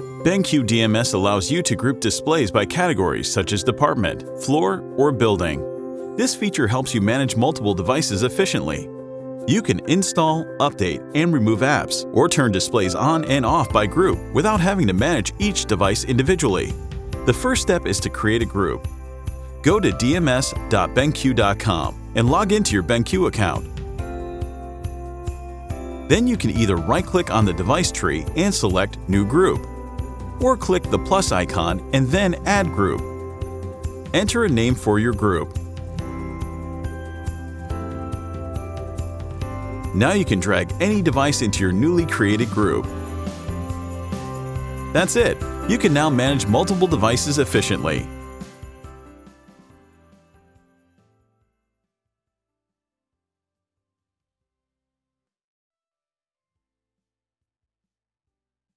BenQ DMS allows you to group displays by categories such as department, floor, or building. This feature helps you manage multiple devices efficiently. You can install, update, and remove apps, or turn displays on and off by group without having to manage each device individually. The first step is to create a group. Go to dms.benq.com and log into your BenQ account. Then you can either right-click on the device tree and select New Group, or click the plus icon and then Add Group. Enter a name for your group. Now you can drag any device into your newly created group. That's it! You can now manage multiple devices efficiently.